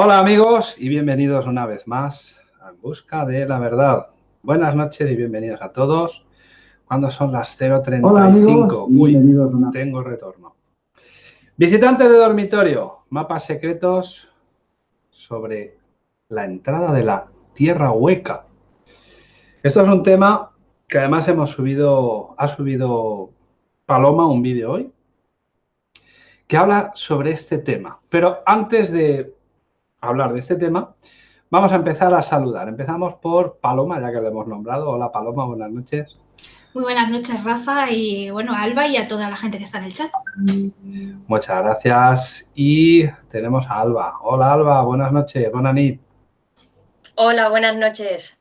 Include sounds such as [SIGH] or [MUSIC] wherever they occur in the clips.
Hola amigos y bienvenidos una vez más a En Busca de la Verdad. Buenas noches y bienvenidos a todos. Cuando son las 0.35? Uy, tengo retorno. Visitantes de dormitorio, mapas secretos sobre la entrada de la Tierra Hueca. Esto es un tema que además hemos subido, ha subido Paloma un vídeo hoy, que habla sobre este tema. Pero antes de hablar de este tema, vamos a empezar a saludar. Empezamos por Paloma, ya que lo hemos nombrado. Hola Paloma, buenas noches. Muy buenas noches, Rafa, y bueno, a Alba y a toda la gente que está en el chat. Muchas gracias. Y tenemos a Alba. Hola Alba, buenas noches, buenas nit. Hola, buenas noches.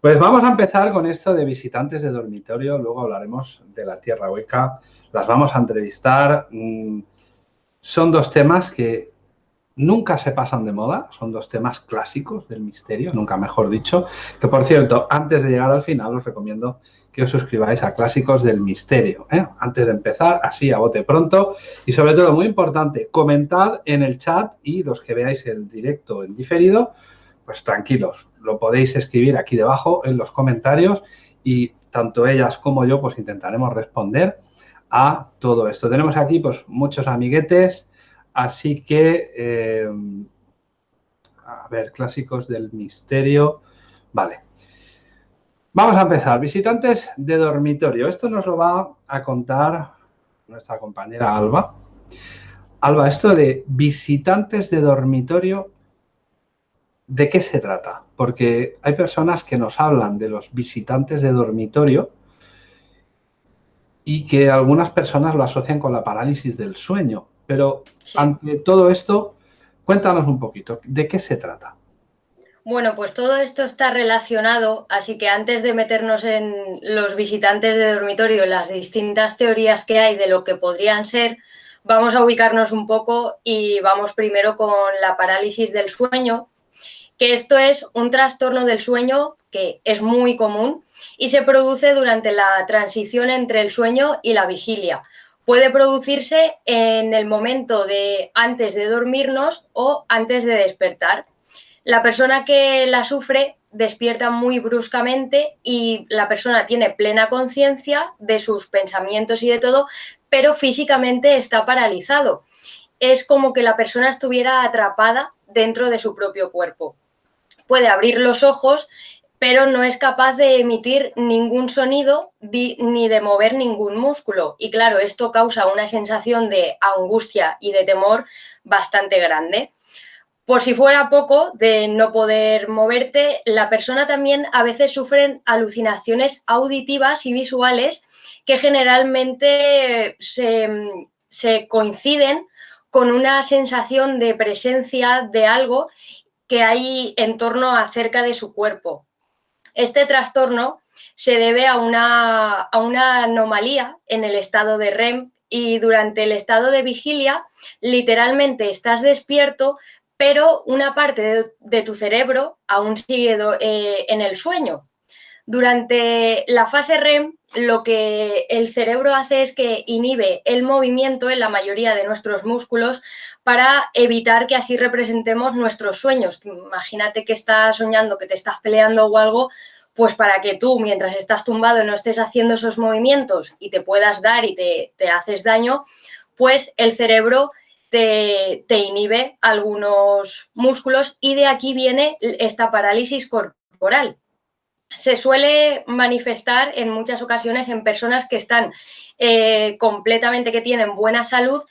Pues vamos a empezar con esto de visitantes de dormitorio, luego hablaremos de la Tierra Hueca, las vamos a entrevistar. Mm, son dos temas que nunca se pasan de moda, son dos temas clásicos del misterio, nunca mejor dicho, que por cierto, antes de llegar al final os recomiendo que os suscribáis a Clásicos del Misterio. ¿eh? Antes de empezar, así a bote pronto. Y sobre todo, muy importante, comentad en el chat y los que veáis el directo en diferido, pues tranquilos, lo podéis escribir aquí debajo en los comentarios y tanto ellas como yo pues intentaremos responder a todo esto. Tenemos aquí pues muchos amiguetes, Así que, eh, a ver, clásicos del misterio. Vale. Vamos a empezar. Visitantes de dormitorio. Esto nos lo va a contar nuestra compañera Alba. Alba, esto de visitantes de dormitorio, ¿de qué se trata? Porque hay personas que nos hablan de los visitantes de dormitorio y que algunas personas lo asocian con la parálisis del sueño. Pero ante todo esto, cuéntanos un poquito, ¿de qué se trata? Bueno, pues todo esto está relacionado, así que antes de meternos en los visitantes de dormitorio, las distintas teorías que hay de lo que podrían ser, vamos a ubicarnos un poco y vamos primero con la parálisis del sueño, que esto es un trastorno del sueño que es muy común y se produce durante la transición entre el sueño y la vigilia puede producirse en el momento de antes de dormirnos o antes de despertar. La persona que la sufre despierta muy bruscamente y la persona tiene plena conciencia de sus pensamientos y de todo, pero físicamente está paralizado. Es como que la persona estuviera atrapada dentro de su propio cuerpo. Puede abrir los ojos pero no es capaz de emitir ningún sonido ni de mover ningún músculo. Y claro, esto causa una sensación de angustia y de temor bastante grande. Por si fuera poco de no poder moverte, la persona también a veces sufre alucinaciones auditivas y visuales que generalmente se, se coinciden con una sensación de presencia de algo que hay en torno a cerca de su cuerpo. Este trastorno se debe a una, anomalía en el estado de REM y durante el estado de vigilia literalmente estás despierto pero una parte de, tu cerebro aún sigue eh, en el sueño. Durante la fase REM, lo que el cerebro hace es que inhibe el movimiento en la mayoría de nuestros músculos para evitar que así representemos nuestros sueños. Imagínate que estás soñando, que te estás peleando o algo, pues para que tú, mientras estás tumbado, no estés haciendo esos movimientos y te puedas dar y te, haces daño, pues el cerebro te, te, inhibe algunos músculos y de aquí viene esta parálisis corporal. Se suele manifestar en muchas ocasiones en personas que están eh, completamente, que tienen buena salud,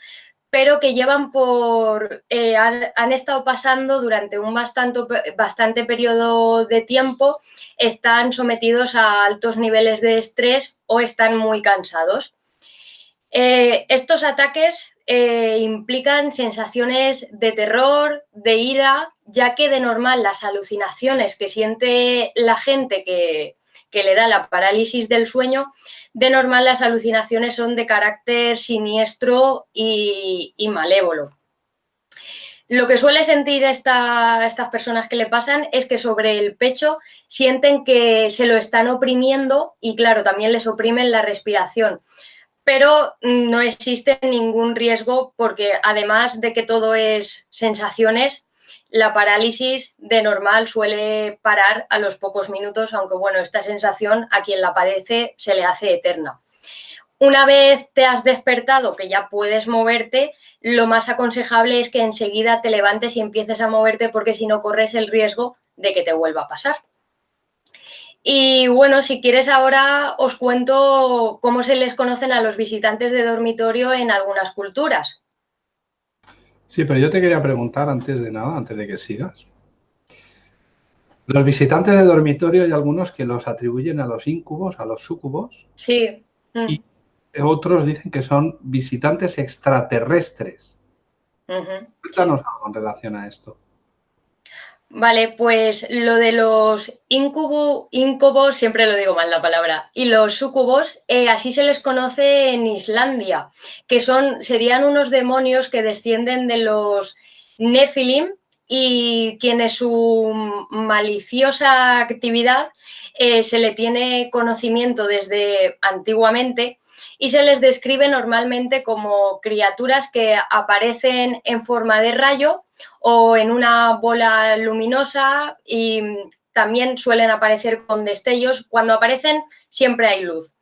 pero que llevan por, eh, han, estado pasando durante un bastante, bastante periodo de tiempo, están sometidos a altos niveles de estrés o están muy cansados. Eh, estos ataques eh, implican sensaciones de terror, de ira, ya que de normal las alucinaciones que siente la gente que, que le da la parálisis del sueño de normal las alucinaciones son de carácter siniestro y, malévolo. Lo que suele sentir estas personas que le pasan es que sobre el pecho sienten que se lo están oprimiendo y claro, también les oprimen la respiración. pero no existe ningún riesgo porque además de que todo es sensaciones, la parálisis de normal suele parar a los pocos minutos, aunque bueno, esta sensación a quien la padece se le hace eterna. Una vez te has despertado, que ya puedes moverte, lo más aconsejable es que enseguida te levantes y empieces a moverte porque si no corres el riesgo de que te vuelva a pasar. Y bueno, si quieres ahora os cuento cómo se les conocen a los visitantes de dormitorio en algunas culturas. Sí, pero yo te quería preguntar antes de nada, antes de que sigas. Los visitantes de dormitorio hay algunos que los atribuyen a los incubos, a los sucubos. Sí. Y otros dicen que son visitantes extraterrestres. Cuéntanos algo en relación a esto. Vale, pues lo de los incubos, siempre lo digo mal la palabra, y los sucubos, eh, así se les conoce en Islandia, que son, serían unos demonios que descienden de los Nephilim y quienes su maliciosa actividad eh, se le tiene conocimiento desde antiguamente y se les describe normalmente como criaturas que aparecen en forma de rayo o en una bola luminosa y también suelen aparecer con destellos. Cuando aparecen siempre hay luz.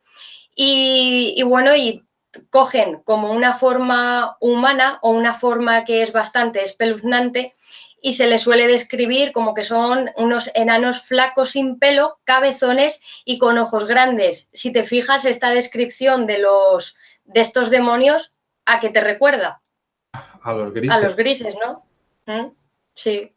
Y, bueno, y cogen como una forma humana o una forma que es bastante espeluznante y se les suele describir como que son unos enanos flacos sin pelo, cabezones y con ojos grandes. Si te fijas, esta descripción de, los, de estos demonios, ¿a qué te recuerda? A los grises. A los grises, ¿no? Sí.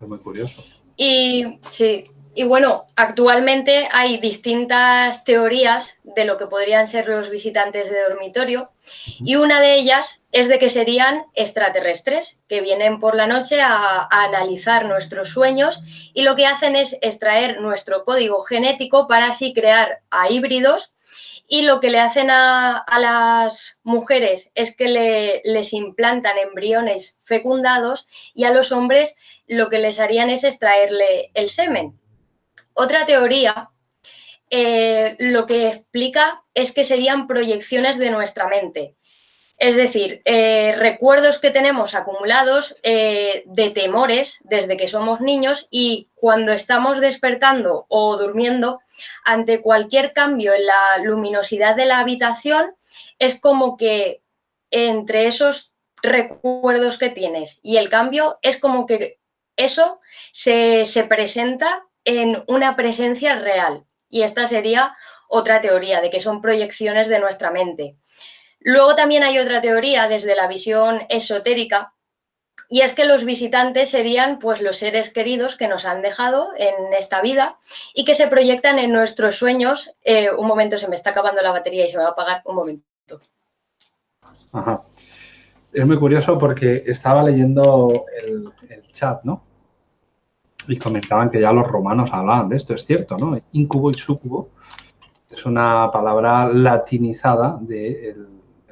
Es muy curioso. Y sí, y bueno, actualmente hay distintas teorías de lo que podrían ser los visitantes de dormitorio y una de ellas es de que serían extraterrestres que vienen por la noche a, analizar nuestros sueños y lo que hacen es extraer nuestro código genético para así crear a híbridos y lo que le hacen a, las mujeres es que le, les implantan embriones fecundados y a los hombres lo que les harían es extraerle el semen. Otra teoría eh, lo que explica es que serían proyecciones de nuestra mente. Es decir, eh, recuerdos que tenemos acumulados eh, de temores desde que somos niños y cuando estamos despertando o durmiendo, ante cualquier cambio en la luminosidad de la habitación, es como que entre esos recuerdos que tienes y el cambio, es como que eso se, se presenta en una presencia real. Y esta sería otra teoría de que son proyecciones de nuestra mente. Luego también hay otra teoría desde la visión esotérica y es que los visitantes serían pues los seres queridos que nos han dejado en esta vida y que se proyectan en nuestros sueños. Eh, un momento, se me está acabando la batería y se me va a apagar. Un momento. Ajá. Es muy curioso porque estaba leyendo el, el chat, ¿no? Y comentaban que ya los romanos hablaban de esto, es cierto, ¿no? Incubo y sucubo es una palabra latinizada de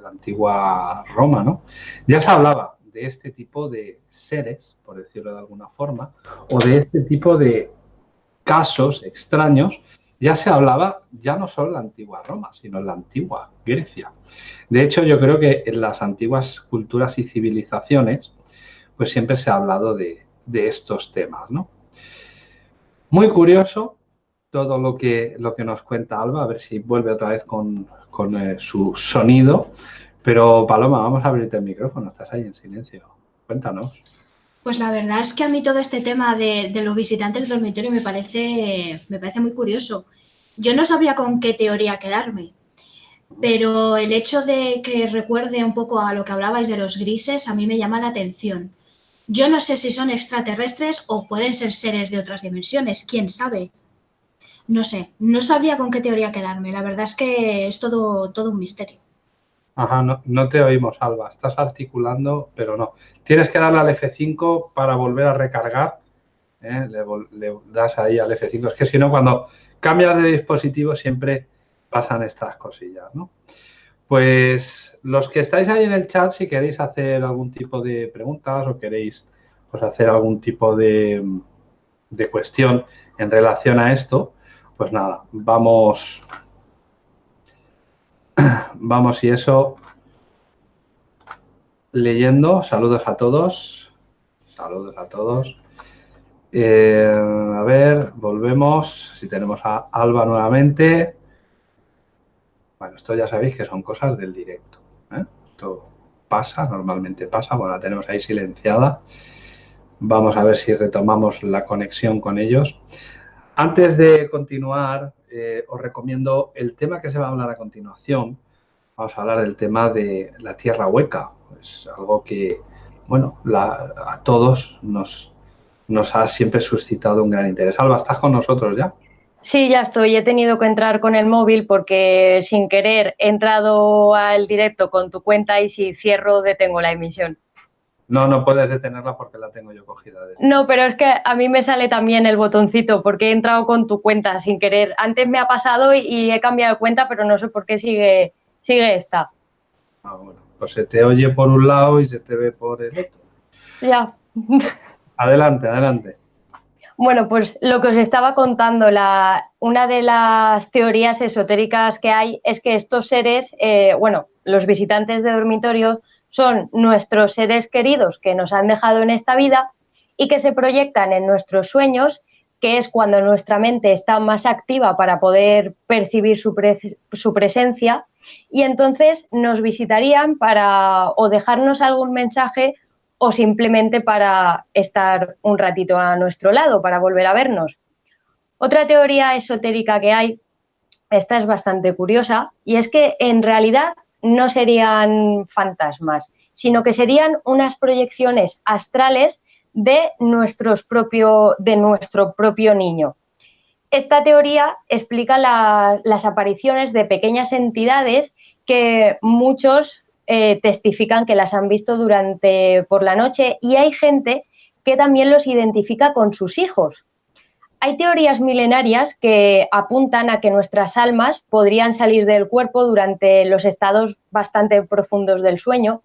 la antigua Roma, ¿no? Ya se hablaba de este tipo de seres, por decirlo de alguna forma, o de este tipo de casos extraños, ya se hablaba ya no solo en la antigua Roma, sino en la antigua Grecia. De hecho, yo creo que en las antiguas culturas y civilizaciones, pues siempre se ha hablado de, de estos temas, ¿no? Muy curioso todo lo que, lo que nos cuenta Alba, a ver si vuelve otra vez con, eh, su sonido. Pero Paloma, vamos a abrirte el micrófono, estás ahí en silencio. Cuéntanos. Pues la verdad es que a mí todo este tema de, los visitantes del dormitorio me parece, me parece muy curioso. Yo no sabría con qué teoría quedarme, pero el hecho de que recuerde un poco a lo que hablabais de los grises a mí me llama la atención. Yo no sé si son extraterrestres o pueden ser seres de otras dimensiones, quién sabe. No sé, no sabría con qué teoría quedarme. La verdad es que es todo, todo un misterio. Ajá, no, te oímos, Alba. Estás articulando, pero no. Tienes que darle al F5 para volver a recargar. ¿eh? Le, das ahí al F5. Es que si no, cuando cambias de dispositivo siempre pasan estas cosillas, ¿no? Pues los que estáis ahí en el chat, si queréis hacer algún tipo de preguntas o queréis pues, hacer algún tipo de, cuestión en relación a esto, pues nada, vamos, [CLEARS THROAT] vamos y eso, leyendo, saludos a todos, saludos a todos. Eh, a ver, volvemos, si tenemos a Alba nuevamente. Bueno, esto ya sabéis que son cosas del directo. ¿eh? Esto pasa, normalmente pasa, bueno, la tenemos ahí silenciada. Vamos a ver si retomamos la conexión con ellos. Antes de continuar, eh, os recomiendo el tema que se va a hablar a continuación. Vamos a hablar del tema de la tierra hueca. Es algo que, bueno, a todos nos, nos ha siempre suscitado un gran interés. Alba, ¿estás con nosotros ya? Sí, ya estoy. He tenido que entrar con el móvil porque sin querer he entrado al directo con tu cuenta y si cierro detengo la emisión. No, no puedes detenerla porque la tengo yo cogida. No, pero es que a mí me sale también el botoncito porque he entrado con tu cuenta sin querer. Antes me ha pasado y, he cambiado de cuenta, pero no sé por qué sigue, sigue esta. Ah, bueno. Pues se te oye por un lado y se te ve por el otro. Ya. [LAUGHS] Adelante, adelante. Bueno, pues lo que os estaba contando, la, una de las teorías esotéricas que hay es que estos seres, eh, bueno, los visitantes de dormitorio son nuestros seres queridos que nos han dejado en esta vida y que se proyectan en nuestros sueños, que es cuando nuestra mente está más activa para poder percibir su, presencia, y entonces nos visitarían para o dejarnos algún mensaje o simplemente para estar un ratito a nuestro lado, para volver a vernos. Otra teoría esotérica que hay, esta es bastante curiosa, y es que en realidad no serían fantasmas, sino que serían unas proyecciones astrales de, nuestros propio, de nuestro propio niño. Esta teoría explica las apariciones de pequeñas entidades que muchos eh, testifican que las han visto durante por la noche y hay gente que también los identifica con sus hijos. Hay teorías milenarias que apuntan a que nuestras almas podrían salir del cuerpo durante los estados bastante profundos del sueño.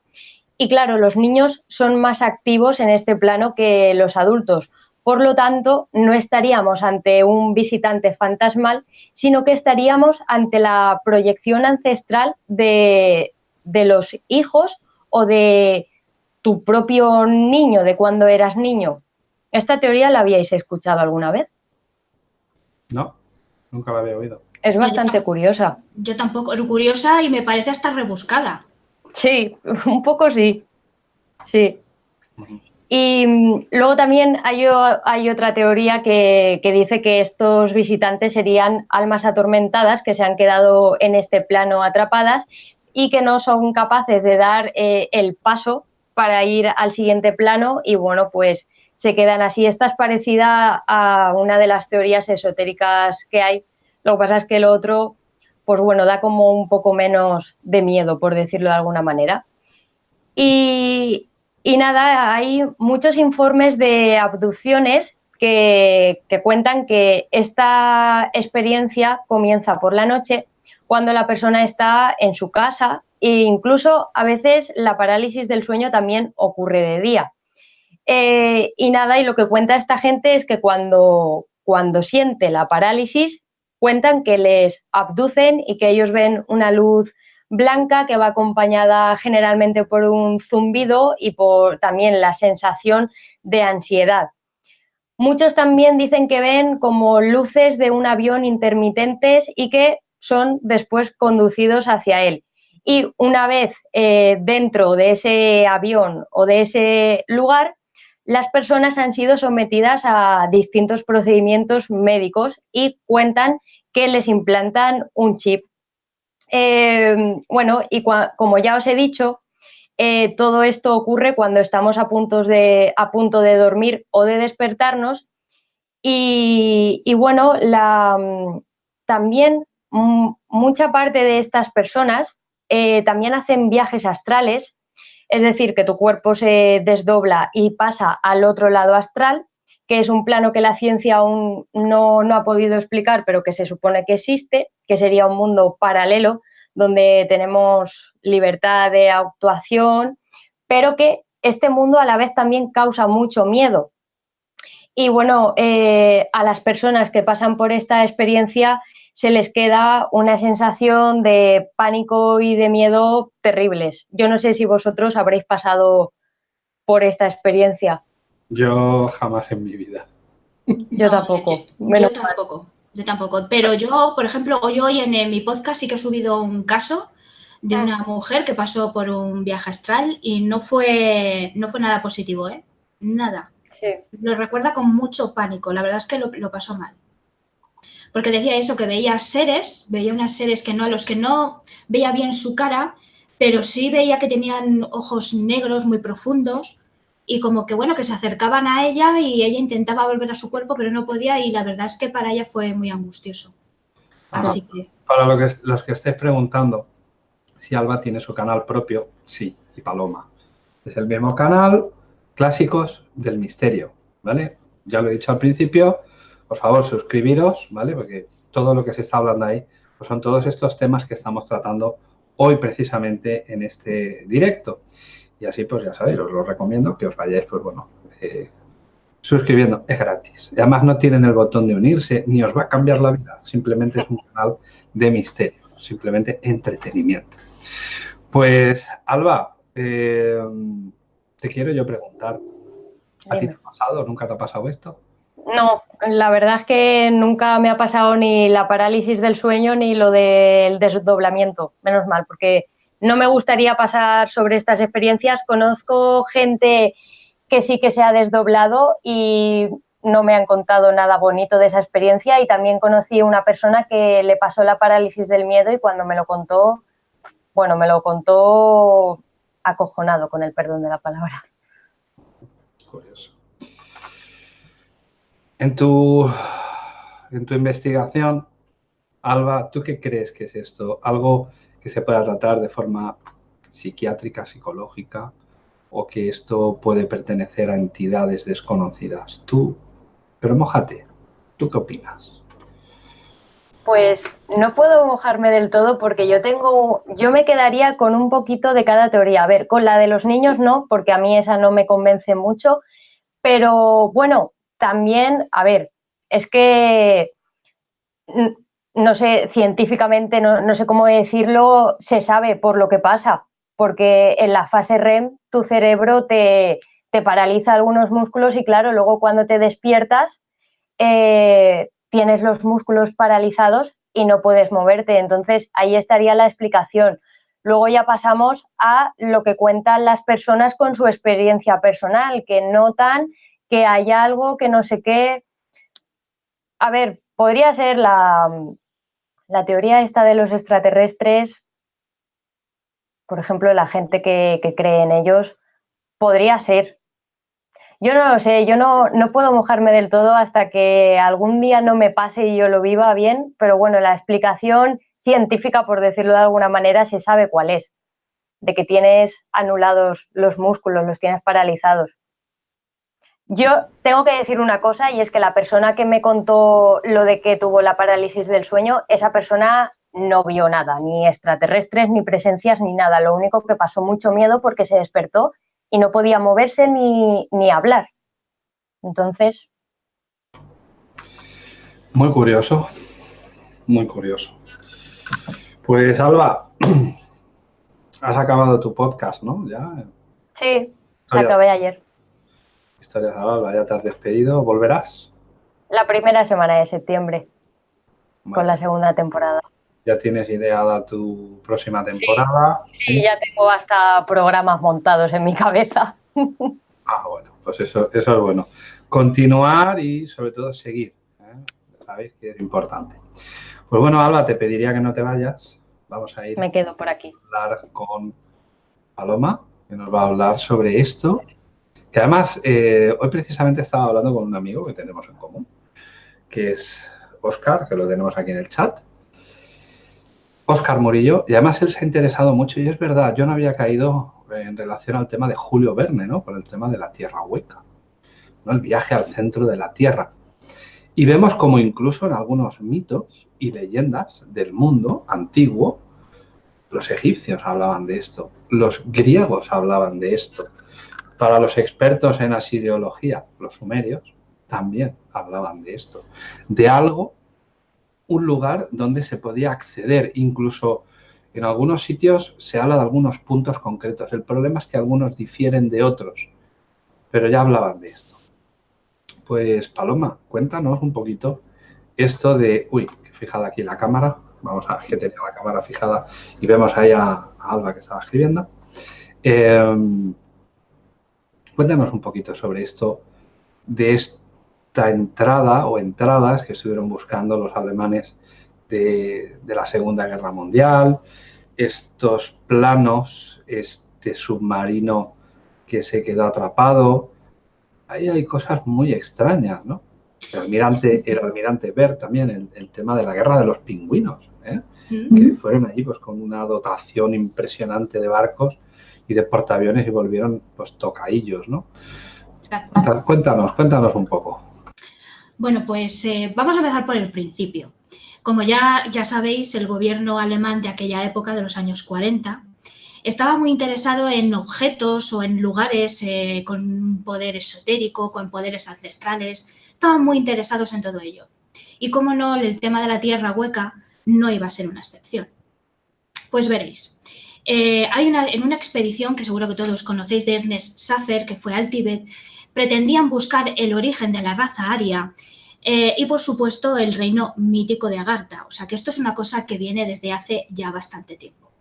Y claro, los niños son más activos en este plano que los adultos. Por lo tanto, no estaríamos ante un visitante fantasmal, sino que estaríamos ante la proyección ancestral de, de los hijos o de tu propio niño, de cuando eras niño. ¿Esta teoría la habíais escuchado alguna vez? No, nunca la había oído. Es bastante curiosa. Yo tampoco, curiosa y me parece hasta rebuscada. Sí, [LAUGHS] un poco sí. Sí. Y mm, luego también hay, hay otra teoría que, que, dice que estos visitantes serían almas atormentadas que se han quedado en este plano atrapadas y que no son capaces de dar eh, el paso para ir al siguiente plano y bueno, pues se quedan así. Esta es parecida a una de las teorías esotéricas que hay. Lo que pasa es que el otro, pues bueno, da como un poco menos de miedo, por decirlo de alguna manera. Y, y nada, hay muchos informes de abducciones que, que cuentan que esta experiencia comienza por la noche cuando la persona está en su casa e incluso a veces la parálisis del sueño también ocurre de día. Eh, y nada, y lo que cuenta esta gente es que cuando, cuando siente la parálisis, cuentan que les abducen y que ellos ven una luz blanca que va acompañada generalmente por un zumbido y por también la sensación de ansiedad. Muchos también dicen que ven como luces de un avión intermitentes y que son después conducidos hacia él. Y una vez eh, dentro de ese avión o de ese lugar, las personas han sido sometidas a distintos procedimientos médicos y cuentan que les implantan un chip. Eh, bueno, y como ya os he dicho, eh, todo esto ocurre cuando estamos a, de, a punto de dormir o de despertarnos. Y, bueno, la, también mucha parte de estas personas eh, también hacen viajes astrales, es decir, que tu cuerpo se desdobla y pasa al otro lado astral, que es un plano que la ciencia aún no, no ha podido explicar, pero que se supone que existe, que sería un mundo paralelo donde tenemos libertad de actuación, pero que este mundo a la vez también causa mucho miedo. Y bueno, eh, a las personas que pasan por esta experiencia se les queda una sensación de pánico y de miedo terribles. Yo no sé si vosotros habréis pasado por esta experiencia. Yo jamás en mi vida. Yo tampoco. Yo, tampoco. Yo tampoco. Pero yo, por ejemplo, hoy, hoy en, mi podcast sí que he subido un caso de una mujer que pasó por un viaje astral y no fue, no fue nada positivo, ¿eh? Nada. Lo recuerda con mucho pánico. La verdad es que lo, lo pasó mal porque decía eso, que veía seres, veía unas seres que no, a los que no veía bien su cara, pero sí veía que tenían ojos negros muy profundos y como que bueno, que se acercaban a ella y ella intentaba volver a su cuerpo, pero no podía y la verdad es que para ella fue muy angustioso. Así que... Para lo que, los que estéis preguntando si Alba tiene su canal propio, sí, y Paloma. Es el mismo canal, Clásicos del Misterio, ¿vale? Ya lo he dicho al principio, por favor, suscribiros, ¿vale? Porque todo lo que se está hablando ahí pues son todos estos temas que estamos tratando hoy precisamente en este directo. Y así, pues ya sabéis, os lo recomiendo que os vayáis, pues bueno, eh, suscribiendo. Es gratis. Y además no tienen el botón de unirse, ni os va a cambiar la vida. Simplemente es un canal de misterio, simplemente entretenimiento. Pues, Alba, eh, te quiero yo preguntar, ¿a ti te ha pasado? ¿Nunca te ha pasado esto? No, la verdad es que nunca me ha pasado ni la parálisis del sueño ni lo del desdoblamiento, menos mal, porque no me gustaría pasar sobre estas experiencias. Conozco gente que sí que se ha desdoblado y no me han contado nada bonito de esa experiencia y también conocí una persona que le pasó la parálisis del miedo y cuando me lo contó, bueno, me lo contó acojonado con el perdón de la palabra. Curioso. En tu, en tu investigación, Alba, ¿tú qué crees que es esto? ¿Algo que se pueda tratar de forma psiquiátrica, psicológica, o que esto puede pertenecer a entidades desconocidas? Tú, pero mojate, ¿tú qué opinas? Pues no puedo mojarme del todo porque yo tengo, yo me quedaría con un poquito de cada teoría. A ver, con la de los niños no, porque a mí esa no me convence mucho, pero bueno, también, a ver, es que, no sé, científicamente, no, sé cómo decirlo, se sabe por lo que pasa, porque en la fase REM tu cerebro te, paraliza algunos músculos y claro, luego cuando te despiertas eh, tienes los músculos paralizados y no puedes moverte. Entonces ahí estaría la explicación. Luego ya pasamos a lo que cuentan las personas con su experiencia personal, que notan que hay algo que no sé qué. A ver, podría ser la, la teoría esta de los extraterrestres, por ejemplo, la gente que, cree en ellos, podría ser. Yo no lo sé, yo no, no, puedo mojarme del todo hasta que algún día no me pase y yo lo viva bien, pero bueno, la explicación científica, por decirlo de alguna manera, se sabe cuál es, de que tienes anulados los músculos, los tienes paralizados. Yo tengo que decir una cosa y es que la persona que me contó lo de que tuvo la parálisis del sueño, esa persona no vio nada, ni extraterrestres, ni presencias, ni nada. Lo único que pasó mucho miedo porque se despertó y no podía moverse ni, hablar. Entonces... Muy curioso, muy curioso. Pues Alba, [CLEARS THROAT] has acabado tu podcast, ¿no? ¿Ya? Sí, acabé ayer. Historias ya te has despedido, ¿volverás? La primera semana de septiembre, con la segunda temporada. ¿Ya tienes ideada tu próxima temporada? Sí, ya tengo hasta programas montados en mi cabeza. [LAUGHS] Ah, bueno, pues eso, eso es bueno. Continuar y sobre todo seguir. ¿eh? Sabéis que es importante. Pues bueno, Alba, te pediría que no te vayas. Vamos a ir. Me quedo por aquí. A hablar con Paloma, que nos va a hablar sobre esto que además, eh, hoy precisamente estaba hablando con un amigo que tenemos en común, que es Oscar, que lo tenemos aquí en el chat. Oscar Murillo, y además él se ha interesado mucho, y es verdad, yo no había caído en relación al tema de Julio Verne, ¿no? Con el tema de la Tierra hueca, ¿no? El viaje al centro de la Tierra. Y vemos como incluso en algunos mitos y leyendas del mundo antiguo, los egipcios hablaban de esto, los griegos hablaban de esto, para los expertos en asiriología, los sumerios, también hablaban de esto, de algo un lugar donde se podía acceder, incluso en algunos sitios se habla de algunos puntos concretos. El problema es que algunos difieren de otros, pero ya hablaban de esto. Pues Paloma, cuéntanos un poquito esto de... Uy, fijada aquí la cámara. Vamos a que tenía la cámara fijada y vemos ahí a, Alba que estaba escribiendo. Em, cuéntanos un poquito sobre esto, de esta entrada o entradas que estuvieron buscando los alemanes de, la Segunda Guerra Mundial, estos planos, este submarino que se quedó atrapado. Ahí hay cosas muy extrañas, ¿no? El almirante, el almirante Bert también, el, tema de la guerra de los pingüinos, ¿eh? que fueron allí pues, con una dotación impresionante de barcos y de portaaviones y volvieron pues tocaillos, ¿no? Cuéntanos, cuéntanos un poco. Bueno, pues eh, vamos a empezar por el principio. Como ya, ya sabéis, el gobierno alemán de aquella época, de los años 40, estaba muy interesado en objetos o en lugares eh, con poder esotérico, con poderes ancestrales, estaban muy interesados en todo ello. Y como no, el tema de la tierra hueca no iba a ser una excepción. Pues veréis. Eh, hay una, en una expedición que seguro que todos conocéis de Ernest Safer, que fue al Tíbet, pretendían buscar el origen de la raza aria eh, y, por supuesto, el reino mítico de Agartha. O sea, que esto es una cosa que viene desde hace ya bastante tiempo.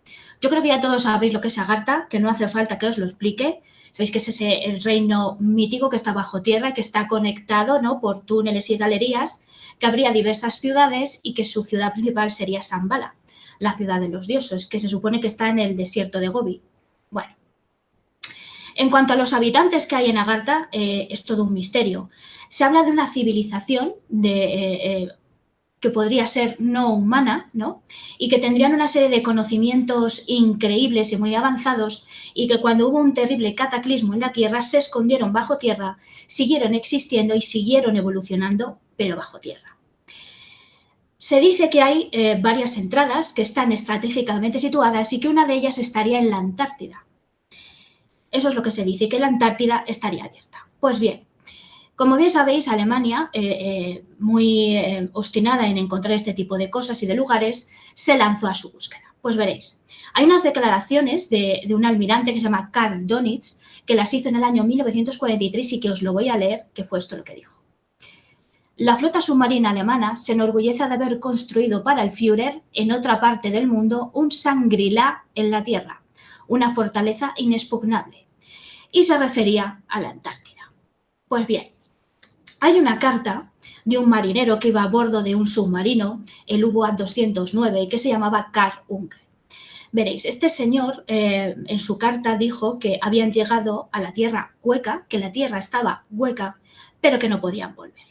Yo creo que ya todos sabéis lo que es Agartha, que no hace falta que os lo explique. Sabéis que es ese el reino mítico que está bajo tierra, que está conectado ¿no? por túneles y galerías, que habría diversas ciudades y que su ciudad principal sería Sambala, la ciudad de los dioses, que se supone que está en el desierto de Gobi. Bueno, en cuanto a los habitantes que hay en Agartha, eh, es todo un misterio. Se habla de una civilización eh, eh, que podría ser no humana, ¿no? Y que tendrían una serie de conocimientos increíbles y muy avanzados y que cuando hubo un terrible cataclismo en la Tierra se escondieron bajo tierra, siguieron existiendo y siguieron evolucionando, pero bajo tierra. Se dice que hay varias entradas que están estratégicamente situadas y que una de ellas estaría en la Antártida. Eso es lo que se dice, que la Antártida estaría abierta. Pues bien, como bien sabéis, Alemania, eh, eh, muy eh, obstinada en encontrar este tipo de cosas y de lugares, se lanzó a su búsqueda. Pues veréis, hay unas declaraciones de, de un almirante que se llama Karl Donitz, que las hizo en el año 1943 y que os lo voy a leer, que fue esto lo que dijo. La flota submarina alemana se enorgullece de haber construido para el Führer en otra parte del mundo un Sangrila en la Tierra, una fortaleza inexpugnable, y se refería a la Antártida. Pues bien, hay una carta de un marinero que iba a bordo de un submarino, el U-Boat 209, que se llamaba Karl Unger. Veréis, este señor eh, en su carta dijo que habían llegado a la tierra hueca, que la tierra estaba hueca, pero que no podían volver.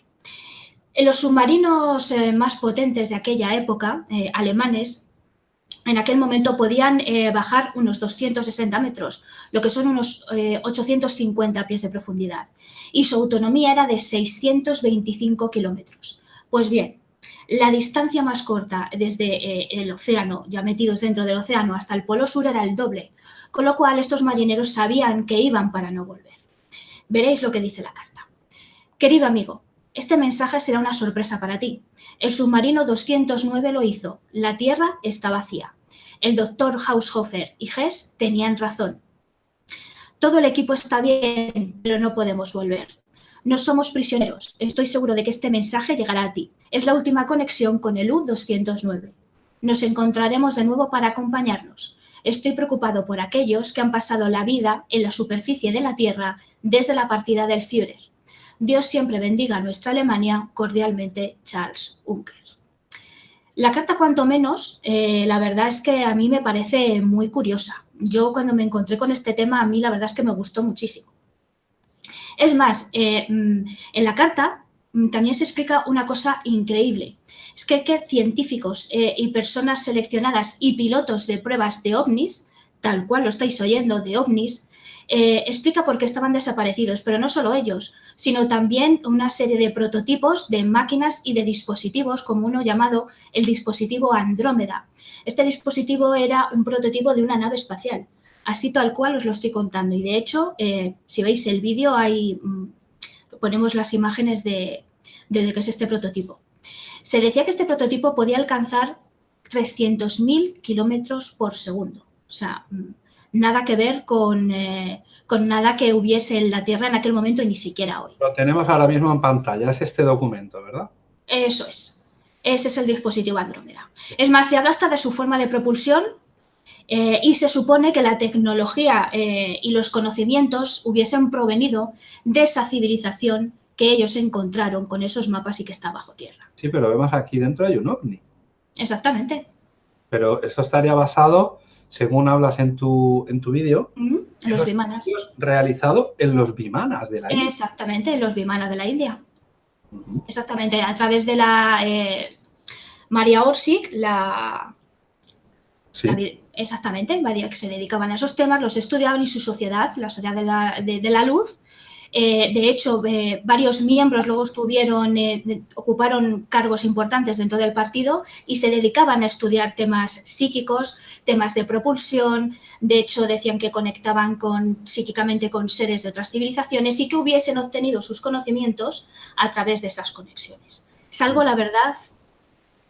En los submarinos eh, más potentes de aquella época, eh, alemanes, en aquel momento podían eh, bajar unos 260 metros, lo que son unos 850 eh, pies de profundidad, y su autonomía era de 625 kilómetros. Pues bien, la distancia más corta desde el océano, ya metidos dentro del océano, hasta el polo sur era el doble, con lo cual estos marineros sabían que iban para no volver. Veréis lo que dice la carta. Querido amigo, este mensaje será una sorpresa para ti. El submarino 209 lo hizo. La Tierra está vacía. El doctor Haushofer y Hess tenían razón. Todo el equipo está bien, pero no podemos volver. No somos prisioneros. Estoy seguro de que este mensaje llegará a ti. Es la última conexión con el U-209. Nos encontraremos de nuevo para acompañarnos. Estoy preocupado por aquellos que han pasado la vida en la superficie de la Tierra desde la partida del Führer. Dios siempre bendiga a nuestra Alemania. Cordialmente, Charles Unker. La carta, cuanto menos, eh, la verdad es que a mí me parece muy curiosa. Yo cuando me encontré con este tema, a mí la verdad es que me gustó muchísimo. Es más, eh, mm, en la carta mm, también se explica una cosa increíble. Es que, que científicos eh, y personas seleccionadas y pilotos de pruebas de ovnis, tal cual lo estáis oyendo, de ovnis, eh, explica por qué estaban desaparecidos, pero no solo ellos, sino también una serie de prototipos de máquinas y de dispositivos, como uno llamado el dispositivo Andrómeda. Este dispositivo era un prototipo de una nave espacial, así tal cual os lo estoy contando. Y de hecho, eh, si veis el vídeo, ahí mm, ponemos las imágenes de, de, que es este prototipo. Se decía que este prototipo podía alcanzar 300.000 kilómetros por segundo. O sea, mm, nada que ver con, eh, con, nada que hubiese en la Tierra en aquel momento y ni siquiera hoy. Lo tenemos ahora mismo en pantalla, es este documento, ¿verdad? Eso es. Ese es el dispositivo Andrómeda. Es más, se habla hasta de su forma de propulsión eh, y se supone que la tecnología eh, y los conocimientos hubiesen provenido de esa civilización que ellos encontraron con esos mapas y que está bajo tierra. Sí, pero vemos aquí dentro hay un ovni. Exactamente. Pero eso estaría basado, según hablas en tu, en tu vídeo, los bimanas. Realizado en los bimanas de la India. Exactamente, en los bimanas de la India. Exactamente, a través de la eh, María Orsic, la, exactamente, que se dedicaban a esos temas, los estudiaban y su sociedad, la sociedad de la, de, la luz, eh, de hecho, eh, varios miembros luego estuvieron, eh, ocuparon cargos importantes dentro del partido y se dedicaban a estudiar temas psíquicos, temas de propulsión. De hecho, decían que conectaban con, psíquicamente con seres de otras civilizaciones y que hubiesen obtenido sus conocimientos a través de esas conexiones. Es algo, la verdad,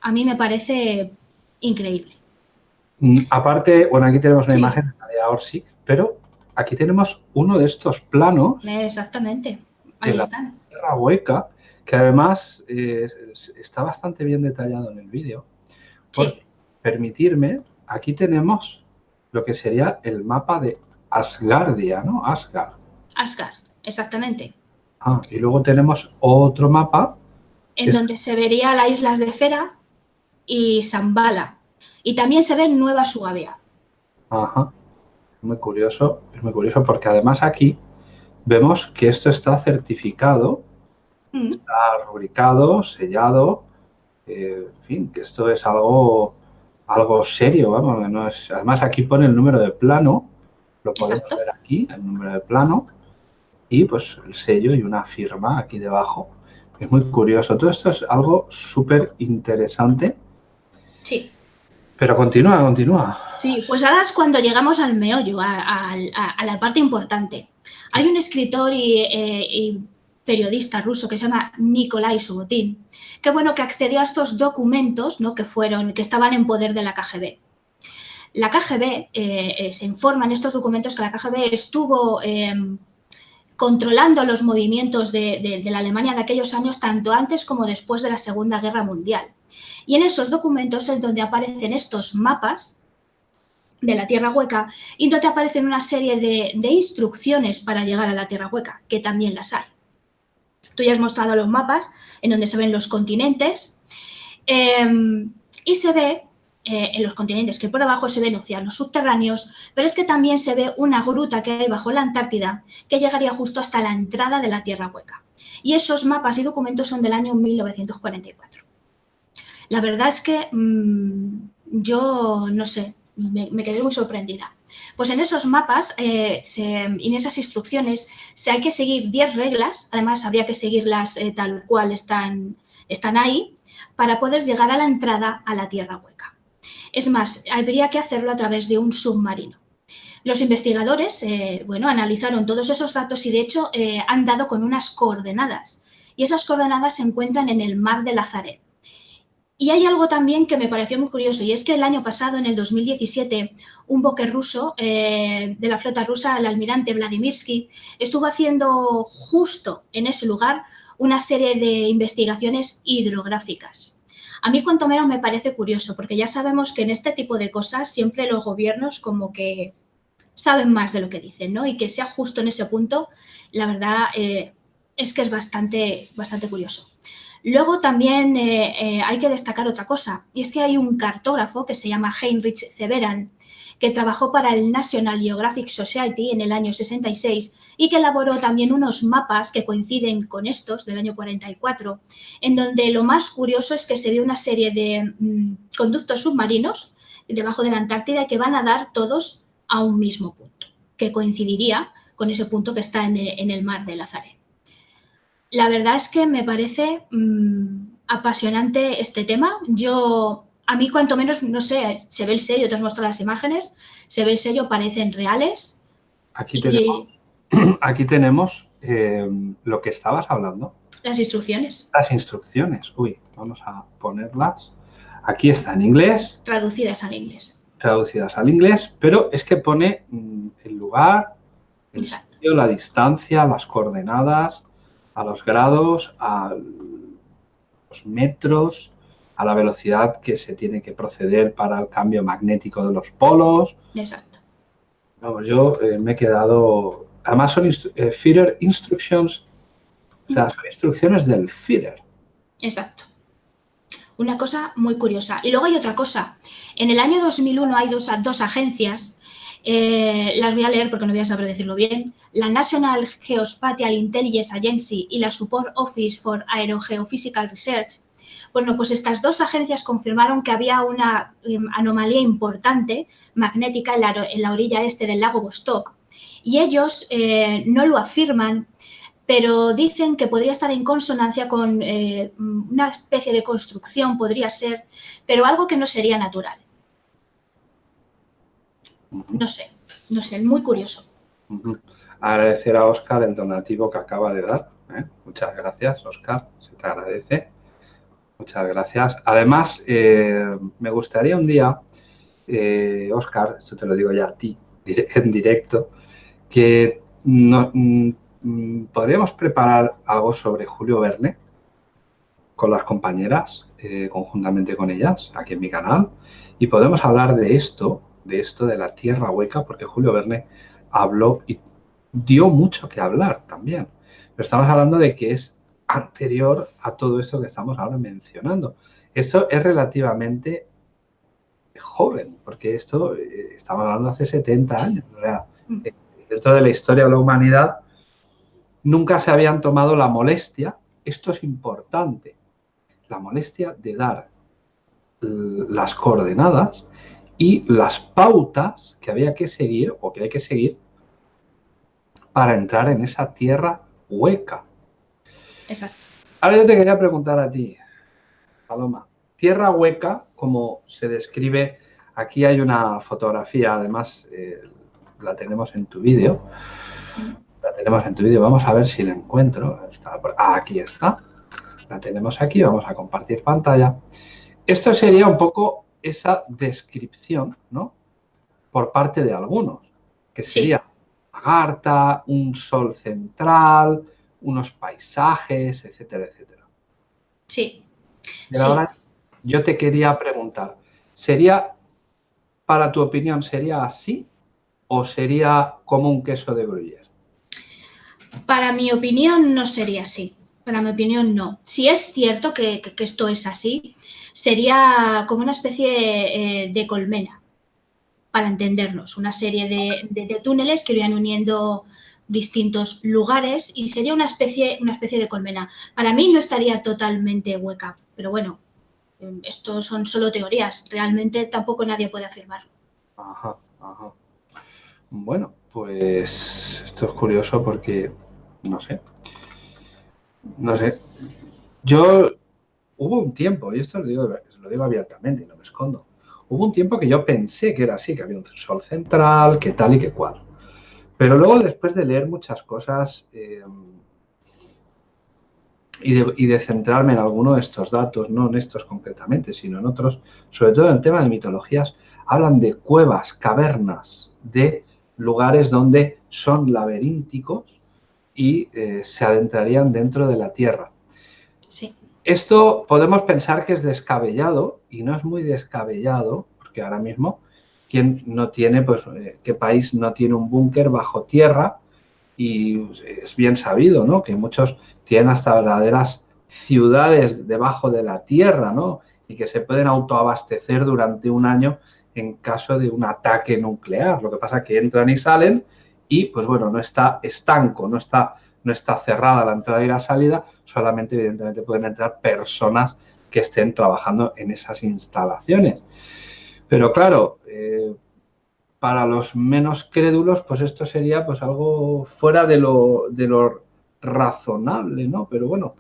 a mí me parece increíble. Mm, aparte, bueno, aquí tenemos una imagen de Orsic, pero aquí tenemos uno de estos planos. Exactamente, ahí de están. La tierra hueca, que además eh, está bastante bien detallado en el vídeo. Sí. Permitirme, aquí tenemos lo que sería el mapa de Asgardia, ¿no? Asgard. Asgard, exactamente. Ah, y luego tenemos otro mapa. En donde se vería las islas de Fera y Zambala, y también se ve Nueva Suabia. Ajá. Muy curioso, es muy curioso porque además aquí vemos que esto está certificado, mm. está rubricado, sellado, eh, en fin, que esto es algo, algo serio, vamos, no es, además aquí pone el número de plano, lo podemos ver aquí, el número de plano, y pues el sello y una firma aquí debajo. Es muy curioso, todo esto es algo súper interesante. Sí. Pero continúa, continúa. Sí, pues ahora es cuando llegamos al meollo, a, la parte importante. Hay un escritor eh, y, periodista ruso que se llama Nikolai Subotin, que bueno, que accedió a estos documentos ¿no? que, fueron, que estaban en poder de la KGB. La KGB, eh, eh, se informa en estos documentos que la KGB estuvo controlando los movimientos de, de la Alemania de aquellos años tanto antes como después de la Segunda Guerra Mundial. Y en esos documentos es donde aparecen estos mapas de la Tierra Hueca y donde aparecen una serie de, instrucciones para llegar a la Tierra Hueca, que también las hay. Tú ya has mostrado los mapas en donde se ven los continentes em, y se ve eh, en los continentes que por abajo se ven océanos subterráneos, pero es que también se ve una gruta que hay bajo la Antártida que llegaría justo hasta la entrada de la Tierra Hueca. Y esos mapas y documentos son del año 1944. La verdad es que mm, yo, no sé, me, quedé muy sorprendida. Pues en esos mapas eh, en esas instrucciones se hay que seguir 10 reglas, además habría que seguirlas eh, tal cual están, están ahí, para poder llegar a la entrada a la Tierra Hueca. Es más, habría que hacerlo a través de un submarino. Los investigadores, eh, bueno, analizaron todos esos datos y de hecho han dado con unas coordenadas. Y esas coordenadas se encuentran en el mar de Lazaret. Y hay algo también que me pareció muy curioso y es que el año pasado, en el 2017, un buque ruso eh, de la flota rusa, el almirante Vladimirsky, estuvo haciendo justo en ese lugar una serie de investigaciones hidrográficas. A mí cuanto menos me parece curioso porque ya sabemos que en este tipo de cosas siempre los gobiernos como que saben más de lo que dicen, ¿no? Y que sea justo en ese punto, la verdad eh, es que es bastante, bastante curioso. Luego también eh, eh, hay que destacar otra cosa, y es que hay un cartógrafo que se llama Heinrich Severan, que trabajó para el National Geographic Society en el año 66 y que elaboró también unos mapas que coinciden con estos del año 44, en donde lo más curioso es que se ve una serie de mm, conductos submarinos debajo de la Antártida que van a dar todos a un mismo punto, que coincidiría con ese punto que está en el, mar de Lazaret. La verdad es que me parece mm, apasionante este tema. Yo, a mí cuanto menos, no sé, se ve el sello, te has mostrado las imágenes, se ve el sello, parecen reales. Aquí tenemos, [CLEARS THROAT] aquí tenemos eh, lo que estabas hablando. Las instrucciones. Las instrucciones. Uy, vamos a ponerlas. Aquí está en inglés. Traducidas al inglés. Traducidas al inglés, pero es que pone mm, el lugar, el sitio, la distancia, las coordenadas, a los grados, a los metros, a la velocidad que se tiene que proceder para el cambio magnético de los polos. Exacto. Vamos, yo eh, me he quedado... Además son eh, feeder instructions, o sea, son instrucciones del feeder. Exacto. Una cosa muy curiosa. Y luego hay otra cosa. En el año 2001 hay dos, dos agencias, eh, las voy a leer porque no voy a saber decirlo bien, la National Geospatial Intelligence Agency y la Support Office for Aerogeophysical Research, bueno, pues estas dos agencias confirmaron que había una em, anomalía importante magnética en la, orilla este del lago Vostok. Y ellos eh, no lo afirman, pero dicen que podría estar en consonancia con eh, una especie de construcción, podría ser, pero algo que no sería natural. No sé, no sé, muy curioso. Agradecer a Oscar el donativo que acaba de dar. ¿eh? Muchas gracias, Oscar, se te agradece. Muchas gracias. Además, eh, me gustaría un día, eh, Oscar, esto te lo digo ya a ti, [LAUGHS] en directo, que mm, mm, podríamos preparar algo sobre Julio Verne con las compañeras, eh, conjuntamente con ellas, aquí en mi canal, y podemos hablar de esto, de esto de la tierra hueca, porque Julio Verne habló y dio mucho que hablar también. Pero estamos hablando de que es anterior a todo esto que estamos ahora mencionando. Esto es relativamente joven, porque esto eh, estamos hablando hace 70 años. Mm. Eh, dentro de la historia de la humanidad nunca se habían tomado la molestia, esto es importante, la molestia de dar las coordenadas y las pautas que había que seguir o que hay que seguir para entrar en esa tierra hueca. Exacto. Ahora yo te quería preguntar a ti, Paloma. Tierra hueca, como se describe, aquí hay una fotografía, además eh, la tenemos en tu vídeo. La tenemos en tu vídeo, vamos a ver si la encuentro. Ah, aquí está. La tenemos aquí, vamos a compartir pantalla. Esto sería un poco esa descripción, ¿no? Por parte de algunos, que sería lagarta, un sol central, unos paisajes, etcétera, etcétera. Sí. ahora yo te quería preguntar, ¿sería, para tu opinión, sería así o sería como un queso de gruyère? Para mi opinión no sería así. Para mi opinión no. Si es cierto que, esto es así, sería como una especie eh, de colmena, para entendernos. Una serie de, túneles que irían uniendo distintos lugares y sería una especie, una especie de colmena. Para mí no estaría totalmente hueca, pero bueno, em, esto son solo teorías, realmente tampoco nadie puede afirmar. Ajá, ajá. Bueno, pues esto es curioso porque, no sé, no sé, yo, hubo un tiempo, y esto lo digo, lo digo abiertamente y no me escondo, hubo un tiempo que yo pensé que era así, que había un sol central, que tal y que cual. Pero luego, después de leer muchas cosas eh, y, de, centrarme en alguno de estos datos, no en estos concretamente, sino en otros, sobre todo en el tema de mitologías, hablan de cuevas, cavernas, de lugares donde son laberínticos y eh, se adentrarían dentro de la Tierra. Sí. Esto podemos pensar que es descabellado y no es muy descabellado, porque ahora mismo ¿quién no tiene, pues, eh, qué país no tiene un búnker bajo tierra? Y pues, es bien sabido, ¿no? Que muchos tienen hasta verdaderas ciudades debajo de la tierra, ¿no? Y que se pueden autoabastecer durante un año en caso de un ataque nuclear. Lo que pasa es que entran y salen y, pues bueno, no está estanco, no está, no está cerrada la entrada y la salida, solamente evidentemente pueden entrar personas que estén trabajando en esas instalaciones. Pero claro, eh, para los menos crédulos, pues esto sería pues algo fuera de lo, de lo razonable, ¿no? Pero bueno,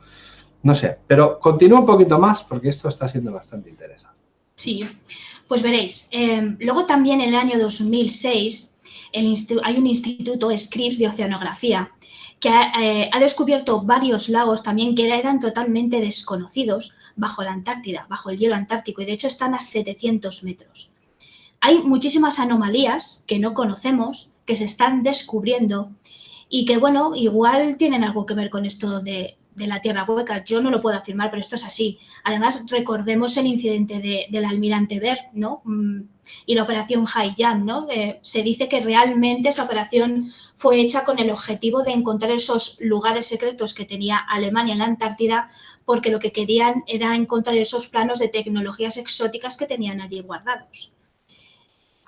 no sé. Pero continúo un poquito más porque esto está siendo bastante interesante. Sí, pues veréis. Em, luego también el año 2006 hay un instituto, Scripps, de oceanografía, que eh, ha, descubierto varios lagos también que eran totalmente desconocidos bajo la Antártida, bajo el hielo antártico, y de hecho están a 700 metros. Hay muchísimas anomalías que no conocemos, que se están descubriendo y que, bueno, igual tienen algo que ver con esto de, de la Tierra Hueca. Yo no lo puedo afirmar, pero esto es así. Además, recordemos el incidente del almirante Bert, ¿no? Mm, y la operación High Jam, ¿no? Eh, se dice que realmente esa operación fue hecha con el objetivo de encontrar esos lugares secretos que tenía Alemania en la Antártida, porque lo que querían era encontrar esos planos de tecnologías exóticas que tenían allí guardados.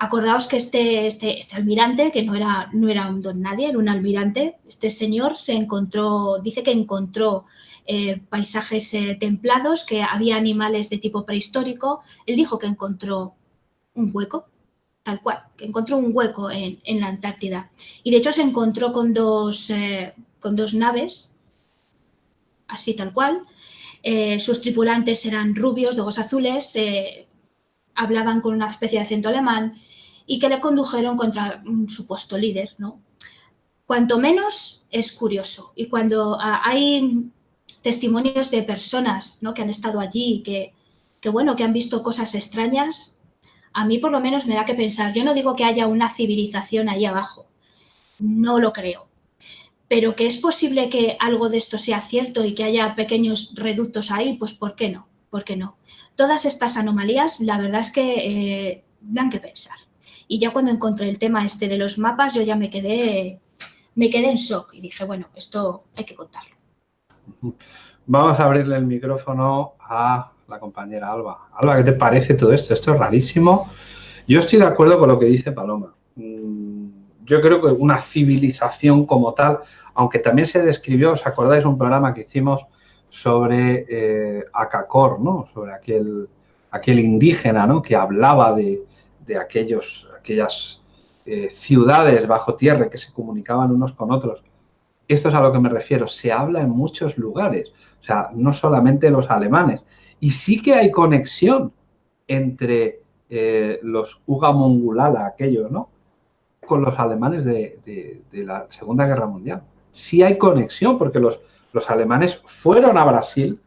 Acordaos que este, este, este, almirante, que no era, no era un don nadie, era un almirante, este señor se encontró, dice que encontró eh, paisajes eh, templados, que había animales de tipo prehistórico. Él dijo que encontró un hueco, tal cual, que encontró un hueco en, la Antártida. Y de hecho se encontró con dos, eh, con dos naves, así tal cual. sus tripulantes eran rubios, de ojos azules, hablaban con una especie de acento alemán y que le condujeron contra un supuesto líder, ¿no? Cuanto menos es curioso y cuando ah, hay testimonios de personas ¿no? que han estado allí, que, que, bueno, que han visto cosas extrañas, a mí por lo menos me da que pensar. Yo no digo que haya una civilización ahí abajo, no lo creo, pero que es posible que algo de esto sea cierto y que haya pequeños reductos ahí, pues ¿por qué no? ¿Por qué no? Todas estas anomalías, la verdad es que eh, dan que pensar. Y ya cuando encontré el tema este de los mapas, yo ya me quedé, me quedé en shock y dije, bueno, esto hay que contarlo. Vamos a abrirle el micrófono a la compañera Alba. Alba, ¿qué te parece todo esto? Esto es rarísimo. Yo estoy de acuerdo con lo que dice Paloma. Mm, yo creo que una civilización como tal, aunque también se describió, ¿os acordáis un programa que hicimos sobre eh, Acacor, ¿no? Sobre aquel, aquel indígena, ¿no? Que hablaba de, de aquellos, aquellas eh, ciudades bajo tierra que se comunicaban unos con otros. Esto es a lo que me refiero. Se habla en muchos lugares, o sea, no solamente los alemanes. Y sí que hay conexión entre eh, los Uga Mongulala, aquellos, ¿no? Con los alemanes de, la Segunda Guerra Mundial. Sí hay conexión porque los, los alemanes fueron a Brasil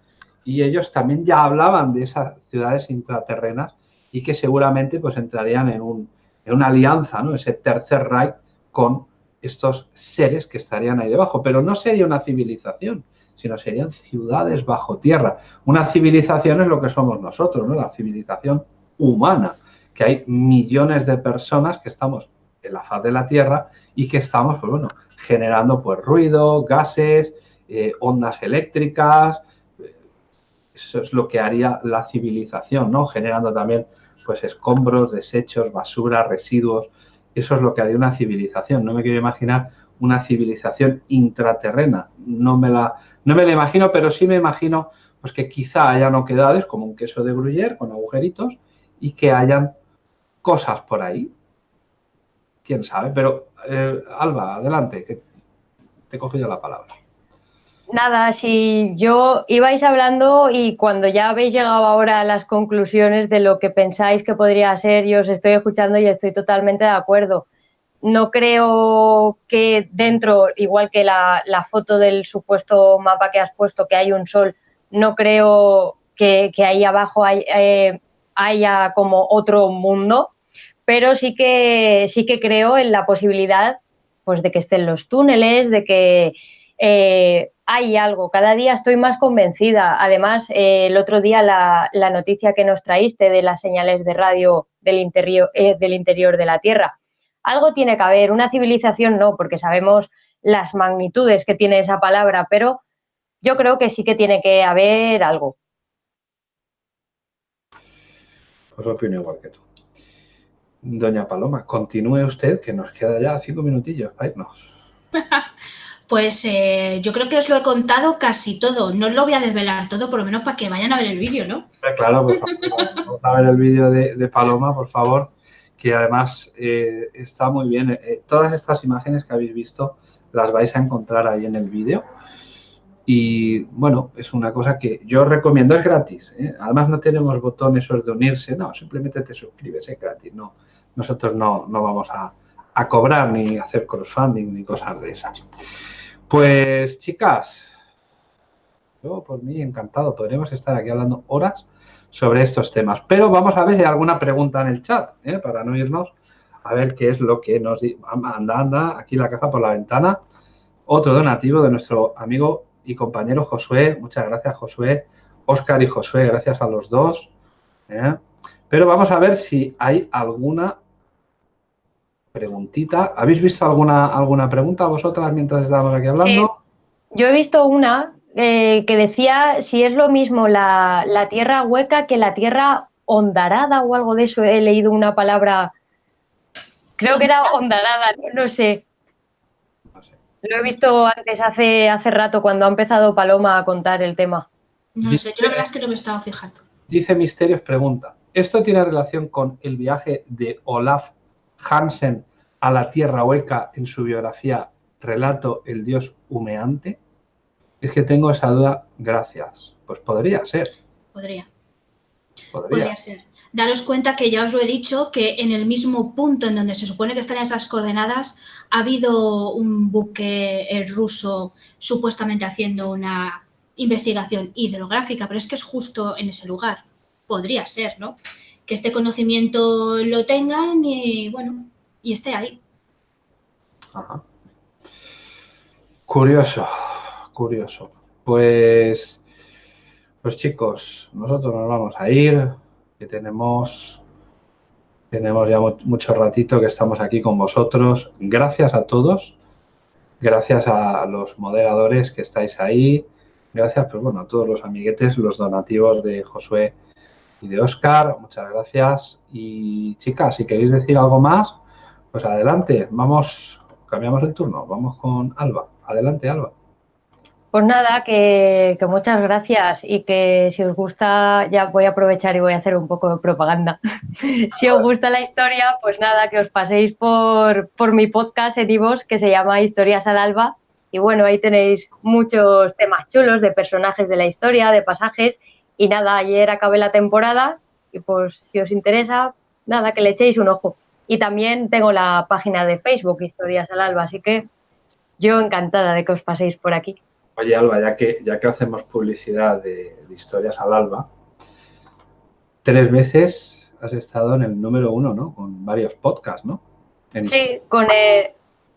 y ellos también ya hablaban de esas ciudades intraterrenas y que seguramente pues entrarían en, un, una alianza, ¿no? ese tercer Reich con estos seres que estarían ahí debajo. Pero no sería una civilización, sino serían ciudades bajo tierra. Una civilización es lo que somos nosotros, ¿no? la civilización humana, que hay millones de personas que estamos en la faz de la Tierra y que estamos, pues bueno, generando pues ruido, gases, eh, ondas eléctricas, eso es lo que haría la civilización, ¿no? Generando también pues escombros, desechos, basura, residuos. Eso es lo que haría una civilización. No me quiero imaginar una civilización intraterrena. No me la, no me la imagino, pero sí me imagino pues que quizá hayan oquedades como un queso de gruyere con agujeritos y que hayan cosas por ahí. Quién sabe, pero eh, Alba, adelante, que te cojo ya la palabra. Nada, si yo ibais hablando y cuando ya habéis llegado ahora a las conclusiones de lo que pensáis que podría ser, yo os estoy escuchando y estoy totalmente de acuerdo. No creo que dentro, igual que la, foto del supuesto mapa que has puesto, que hay un sol, no creo que, ahí abajo eh, haya como otro mundo, pero sí que, sí que creo en la posibilidad pues, de que estén los túneles, de que eh, hay algo, cada día estoy más convencida. Además, eh, el otro día la, noticia que nos traíste de las señales de radio del interior, eh, del interior de la Tierra, algo tiene que haber, una civilización no, porque sabemos las magnitudes que tiene esa palabra, pero yo creo que sí que tiene que haber algo. Pues opino igual que tú. Doña Paloma, continúe usted, que nos queda ya cinco minutillos para irnos. [LAUGHS] Pues eh, yo creo que os lo he contado casi todo. No os lo voy a desvelar todo, por lo menos para que vayan a ver el vídeo, ¿no? Claro, pues vamos a ver el vídeo de, Paloma, por favor, que además eh, está muy bien. Eh, todas estas imágenes que habéis visto las vais a encontrar ahí en el vídeo. Y bueno, es una cosa que yo recomiendo, es gratis. Además no tenemos botones de unirse, no, simplemente te suscribes, es gratis. No, nosotros no, no vamos a, a cobrar ni hacer crowdfunding ni cosas de esas. Pues chicas, yo por mí encantado, podríamos estar aquí hablando horas sobre estos temas, pero vamos a ver si hay alguna pregunta en el chat, ¿eh? para no irnos a ver qué es lo que nos dice. Anda, anda, aquí la caja por la ventana. Otro donativo de nuestro amigo y compañero Josué. Muchas gracias, Josué. Oscar y Josué, gracias a los dos. ¿eh? Pero vamos a ver si hay alguna preguntita. ¿Habéis visto alguna, alguna pregunta vosotras mientras estábamos aquí hablando? Yo he visto una eh, que decía si es lo mismo la, tierra hueca que la tierra ondarada o algo de eso. He leído una palabra, creo que era ondarada, no, sé. Lo he visto antes, hace, hace rato, cuando ha empezado Paloma a contar el tema. No sé, yo la verdad es que no me estaba fijando. Dice Misterios, pregunta, ¿esto tiene relación con el viaje de Olaf Hansen a la Tierra Hueca en su biografía Relato el Dios Humeante? Es que tengo esa duda, gracias. Pues podría ser. Podría. Podría. ser. Daros cuenta que ya os lo he dicho, que en el mismo punto en donde se supone que están esas coordenadas, ha habido un buque ruso supuestamente haciendo una investigación hidrográfica, pero es que es justo en ese lugar. Podría ser, ¿no? Que este conocimiento lo tengan y, bueno, y esté ahí. Curioso, curioso. Pues, pues chicos, nosotros nos vamos a ir, que tenemos, tenemos ya mucho ratito que estamos aquí con vosotros. Gracias a todos, gracias a los moderadores que estáis ahí, gracias pues bueno, a todos los amiguetes, los donativos de Josué y de Oscar, muchas gracias. Y chicas, si queréis decir algo más, pues adelante, vamos, cambiamos el turno, vamos con Alba. Adelante, Alba. Pues nada, que, muchas gracias y que si os gusta, ya voy a aprovechar y voy a hacer un poco de propaganda. [LAUGHS] si os gusta la historia, pues nada, que os paséis por, por mi podcast en que se llama Historias al Alba. Y bueno, ahí tenéis muchos temas chulos de personajes de la historia, de pasajes. Y nada, ayer acabé la temporada y pues si os interesa, nada, que le echéis un ojo. Y también tengo la página de Facebook, Historias al Alba, así que yo encantada de que os paséis por aquí. Oye, Alba, ya que, ya que hacemos publicidad de, historias al alba, tres veces has estado en el número uno, ¿no? Con varios podcasts, ¿no? sí, con el,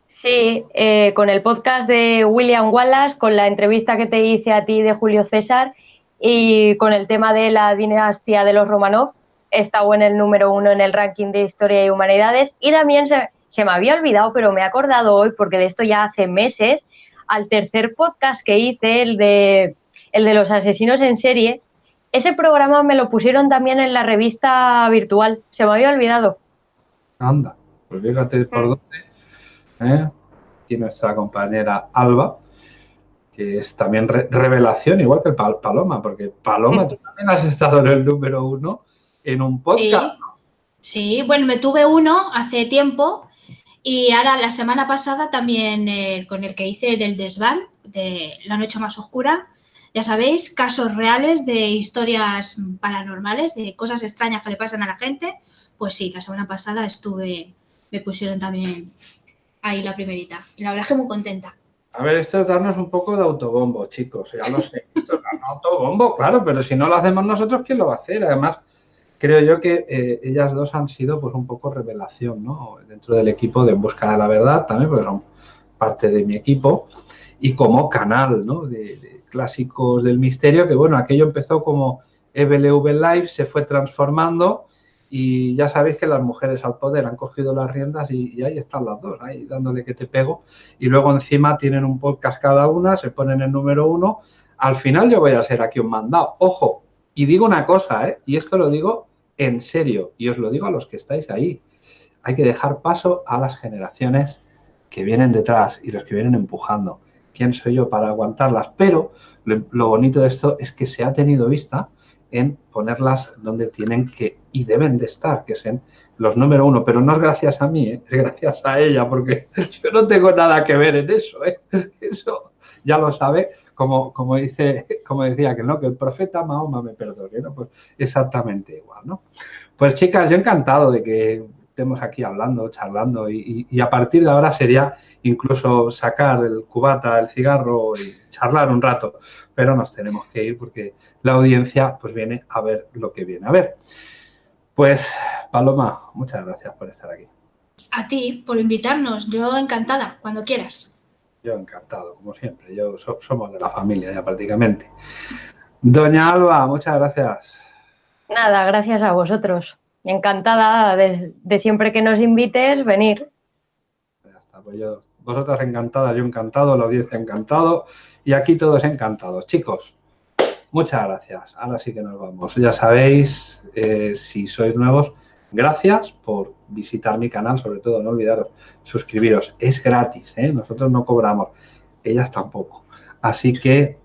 sí eh, con el podcast de William Wallace, con la entrevista que te hice a ti de Julio César y con el tema de la dinastía de los Romanov. He estado en el número uno en el ranking de Historia y Humanidades y también se, se me había olvidado, pero me he acordado hoy porque de esto ya hace meses al tercer podcast que hice, el de, el de los asesinos en serie, ese programa me lo pusieron también en la revista virtual. Se me había olvidado. Anda, pues fíjate por mm. dónde. ¿eh? Y nuestra compañera Alba, que es también revelación, igual que Paloma, porque Paloma, mm. tú también has estado en el número uno en un podcast. sí, bueno, me tuve uno hace tiempo y ahora la semana pasada también eh, con el que hice del desván, de La Noche Más Oscura, ya sabéis, casos reales de historias paranormales, de cosas extrañas que le pasan a la gente. Pues sí, la semana pasada estuve, me pusieron también ahí la primerita. Y la verdad es que muy contenta. A ver, esto es darnos un poco de autobombo, chicos. Ya lo sé. Esto es darnos autobombo, claro, pero si no lo hacemos nosotros, ¿quién lo va a hacer? Además, creo yo que eh, ellas dos han sido pues un poco revelación, ¿no? Dentro del equipo de En Busca de la Verdad también, porque son parte de mi equipo, y como canal, ¿no? De, clásicos del misterio, que bueno, aquello empezó como EBLV Live, se fue transformando y ya sabéis que las mujeres al poder han cogido las riendas y, ahí están las dos, ahí dándole que te pego. Y luego encima tienen un podcast cada una, se ponen el número uno. Al final yo voy a ser aquí un mandado. Ojo, y digo una cosa, ¿eh? y esto lo digo en serio, y os lo digo a los que estáis ahí, hay que dejar paso a las generaciones que vienen detrás y los que vienen empujando. ¿Quién soy yo para aguantarlas? Pero lo, bonito de esto es que se ha tenido vista en ponerlas donde tienen que y deben de estar, que son los número uno. Pero no es gracias a mí, ¿eh? es gracias a ella, porque [LAUGHS] yo no tengo nada que ver en eso. ¿eh? [LAUGHS] Eso ya lo sabe como, como, dice, [LAUGHS] como decía que no, que el profeta Mahoma me perdone, ¿no? Pues exactamente igual, ¿no? Pues chicas, yo encantado de que estemos aquí hablando, charlando y, a partir de ahora sería incluso sacar el cubata, el cigarro y charlar un rato, pero nos tenemos que ir porque la audiencia pues viene a ver lo que viene a ver. Pues Paloma, muchas gracias por estar aquí. A ti, por invitarnos. Yo encantada, cuando quieras. Yo encantado, como siempre. Yo somos de la familia ya prácticamente. Doña Alba, muchas gracias. Nada, gracias a vosotros encantada de, siempre que nos invites venir. Ya está, pues yo, vosotras encantadas, yo encantado, la audiencia encantado y aquí todos encantados. Chicos, muchas gracias. Ahora sí que nos vamos. Ya sabéis, eh, si sois nuevos, gracias por visitar mi canal, sobre todo no olvidaros, suscribiros. Es gratis, ¿eh? nosotros no cobramos, ellas tampoco. Así que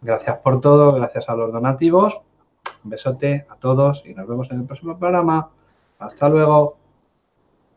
gracias por todo, gracias a los donativos un besote a todos y nos vemos en el próximo programa. Hasta luego.